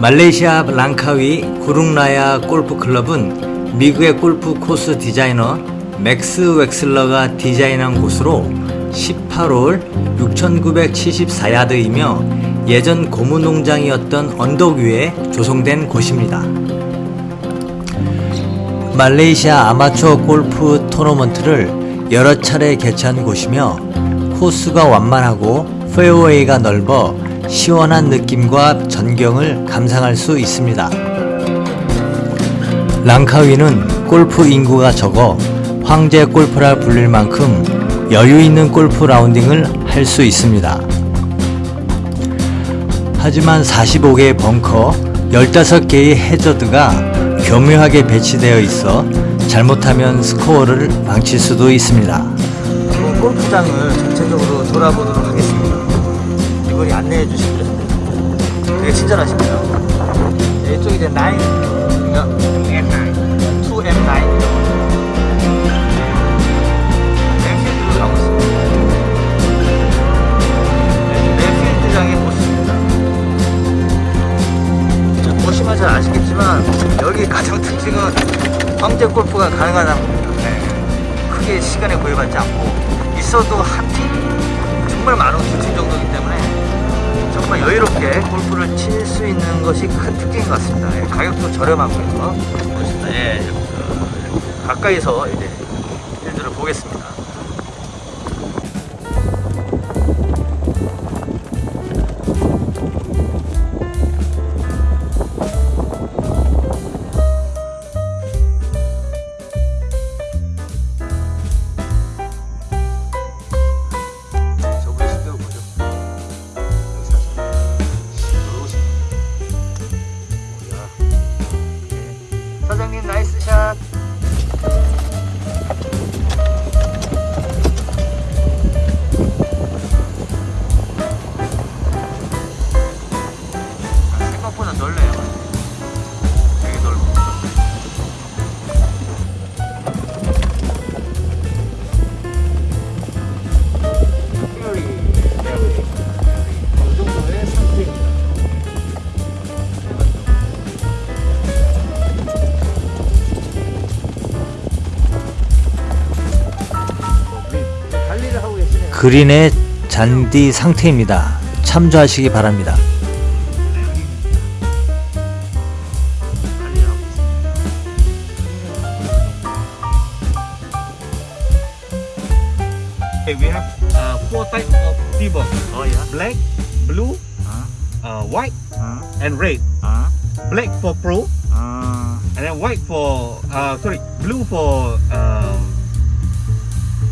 말레이시아 랑카위 구룽라야 골프클럽은 미국의 골프 코스 디자이너 맥스 웩슬러가 디자인한 곳으로 18홀 6974야드이며 예전 고무농장이었던 언덕 위에 조성된 곳입니다. 말레이시아 아마추어 골프 토너먼트를 여러 차례 개최한 곳이며 코스가 완만하고 페어웨이가 넓어 시원한 느낌과 전경을 감상할 수 있습니다. 랑카위는 골프 인구가 적어 황제 골프라 불릴 만큼 여유 있는 골프 라운딩을 할 수 있습니다. 하지만 45개의 벙커, 15개의 해저드가 교묘하게 배치되어 있어 잘못하면 스코어를 망칠 수도 있습니다. 골프장을 전체적으로 돌아보도록 하겠습니다. 안내해 주시고요. 되게. 네, 이쪽이 이제 9, M9, 2M9. 랩필드로 가고 있습니다. 네, 랩필드장의 모습입니다. 자, 보시면 잘 아시겠지만 여기 가장 특징은 황제 골프가 가능한 겁니다. 네. 크게 시간에 구애받지 않고 있어도 한 팀 정말 많은 두팀 정도이기 때문에 정말 여유롭게 골프를 칠 수 있는 것이 큰 특징인 것 같습니다. 예, 가격도 저렴하고요. 보십니다. 예, 어, 가까이서 이제 필드를 보겠습니다. пока. 그린의 잔디 상태입니다. 참조하시기 바랍니다. 관리를 하고 있습니다. Okay, we have uh, four types of tea ball: 어, 야. black, blue, 아, uh, white, 아, and red. 아, Black for pro, 아. and then white for uh, sorry, blue for um,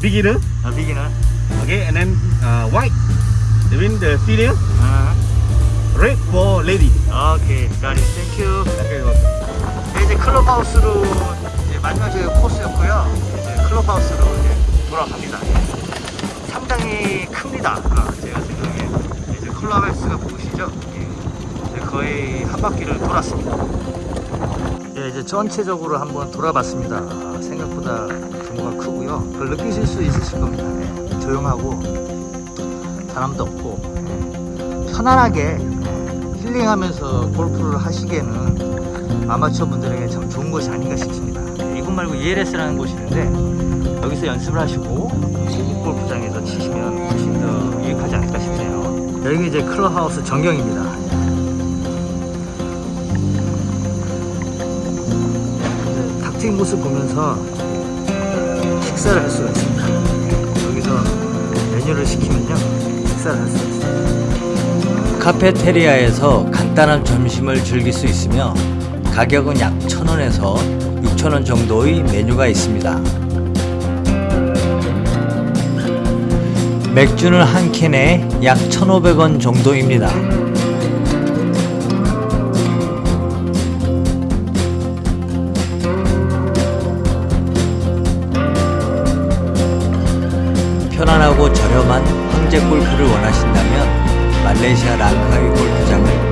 beginner. 아, 비기너. Okay, and then uh, white, mean the senior. 아. Red for lady. 오케이, got it. Thank you. Okay, 네, 이제 클럽하우스로 이제 마지막 저희 코스였고요. 이제 클럽하우스로 이제 돌아갑니다. 예. 상당히 큽니다. 아, 제가 생각에 이제 클럽하우스가 보이시죠? 예. 이제 거의 한 바퀴를 돌았습니다. 예, 이제 전체적으로 한번 돌아봤습니다. 아, 생각보다 규모가 크고요. 그걸 느끼실 수 있으실 겁니다. 예. 조용하고 사람도 없고 예. 편안하게 예. 힐링하면서 골프를 하시기에는 아마추어 분들에게 참 좋은 것이 아닌가 싶습니다. 네, 이곳 말고 ELS라는 곳이 있는데 여기서 연습을 하시고 골프장에서 치시면 훨씬 더 유익하지 않을까 싶네요. 여기 이제 클럽하우스 전경입니다. 탁 트인 모습 보면서 식사를 할 수가 있습니다. 메뉴를 시키면요 식사를 할 수가 있습니다. 카페테리아에서 간단한 점심을 즐길 수 있으며 가격은 약 1,000원에서 6,000원 정도의 메뉴가 있습니다. 맥주는 한 캔에 약 1,500원 정도입니다. 저렴한 황제 골프를 원하신다면 말레이시아 랑카이 골프장을